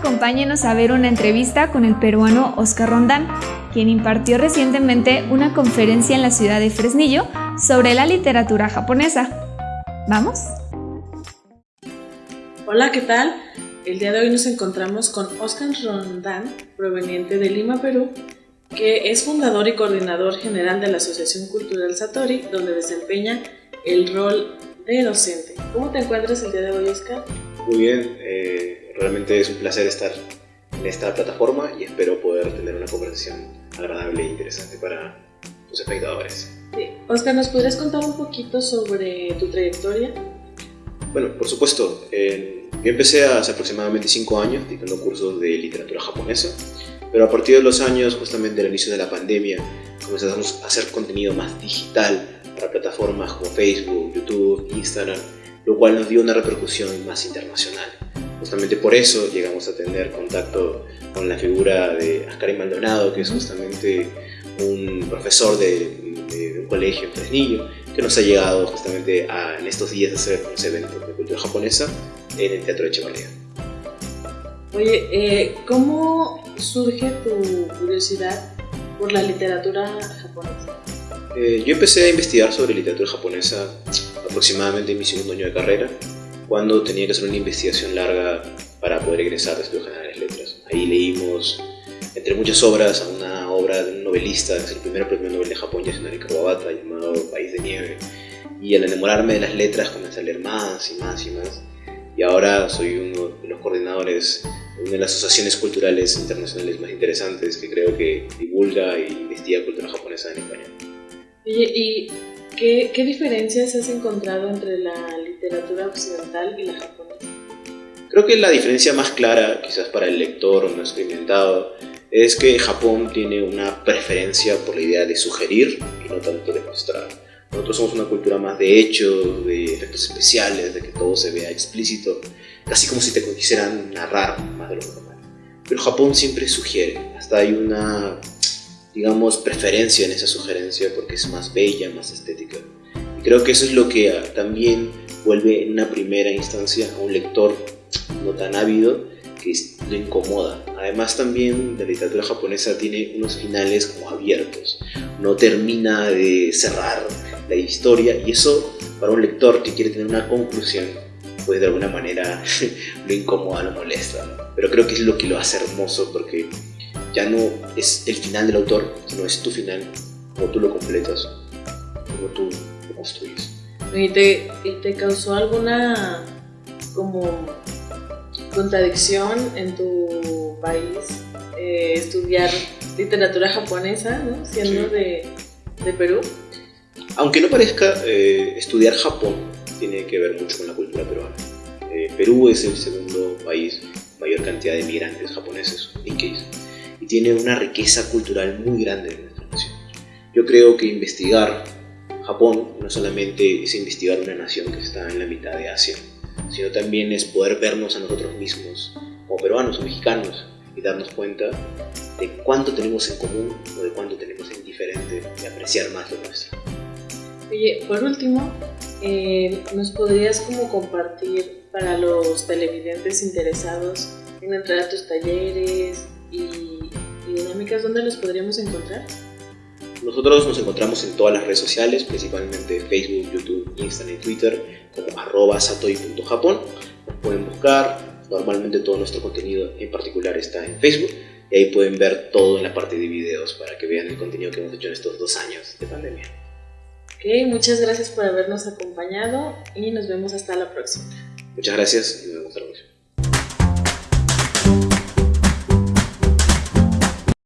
acompáñenos a ver una entrevista con el peruano Oscar Rondán, quien impartió recientemente una conferencia en la ciudad de Fresnillo sobre la literatura japonesa. ¿Vamos? Hola, ¿qué tal? El día de hoy nos encontramos con Oscar Rondán, proveniente de Lima, Perú, que es fundador y coordinador general de la Asociación Cultural Satori, donde desempeña el rol de docente. ¿Cómo te encuentras el día de hoy, Oscar? Muy bien, eh, realmente es un placer estar en esta plataforma y espero poder tener una conversación agradable e interesante para tus espectadores. Sí. Oscar, ¿nos podrías contar un poquito sobre tu trayectoria? Bueno, por supuesto. yo empecé hace aproximadamente 5 años dictando cursos de literatura japonesa, pero a partir de los años, justamente al inicio de la pandemia, comenzamos a hacer contenido más digital para plataformas como Facebook, YouTube, Instagram, lo cual nos dio una repercusión más internacional. Justamente por eso llegamos a tener contacto con la figura de Ascari Maldonado, que es justamente un profesor de, un colegio en Fresnillo, que nos ha llegado justamente a, en estos días a hacer unos eventos de cultura japonesa en el Teatro de Echevarría. Oye, eh, ¿cómo surge tu curiosidad por la literatura japonesa? Eh, yo empecé a investigar sobre literatura japonesa aproximadamente en mi segundo año de carrera, cuando tenía que hacer una investigación larga para poder egresar de Estudios Generales Letras. Ahí leímos, entre muchas obras, una obra de un novelista, es el primer premio Nobel de Japón, Yasunari Kawabata, llamado País de Nieve. Y al enamorarme de las letras comencé a leer más y más y más. Y ahora soy uno de los coordinadores de una de las asociaciones culturales internacionales más interesantes que creo que divulga e investiga cultura japonesa en español. ¿y qué, qué diferencias has encontrado entre la literatura occidental y la japonesa? Creo que la diferencia más clara, quizás para el lector no experimentado, es que Japón tiene una preferencia por la idea de sugerir y no tanto de mostrar. Nosotros somos una cultura más de hechos, de efectos especiales, de que todo se vea explícito, casi como si te quisieran narrar más de lo normal. Pero Japón siempre sugiere, hasta hay una digamos, preferencia en esa sugerencia porque es más bella, más estética. Y creo que eso es lo que ah, también vuelve en una primera instancia a un lector no tan ávido que lo incomoda. Además también la literatura japonesa tiene unos finales como abiertos, no termina de cerrar la historia y eso para un lector que quiere tener una conclusión pues de alguna manera lo incomoda, lo molesta. Pero creo que es lo que lo hace hermoso porque ya no es el final del autor, sino es tu final, como tú lo completas, como tú lo construyes. ¿Y te, te causó alguna como contradicción en tu país eh, estudiar literatura japonesa, ¿no? siendo de, de, Perú? Aunque no parezca, eh, estudiar Japón tiene que ver mucho con la cultura peruana. Eh, Perú es el segundo país mayor cantidad de migrantes japoneses, Nikkeis y tiene una riqueza cultural muy grande en nuestra nación. Yo creo que investigar Japón no solamente es investigar una nación que está en la mitad de Asia, sino también es poder vernos a nosotros mismos como peruanos o mexicanos y darnos cuenta de cuánto tenemos en común o de cuánto tenemos en diferente y apreciar más lo nuestro. Oye, por último, eh, ¿nos podrías como compartir para los televidentes interesados en entrar a tus talleres y dinámicas, ¿dónde los podríamos encontrar? Nosotros nos encontramos en todas las redes sociales, principalmente Facebook, YouTube, Instagram y Twitter, como arroba satoi.japón. Nos pueden buscar, normalmente todo nuestro contenido en particular está en Facebook y ahí pueden ver todo en la parte de videos para que vean el contenido que hemos hecho en estos dos años de pandemia. Ok, muchas gracias por habernos acompañado y nos vemos hasta la próxima. Muchas gracias y nos vemos la próxima.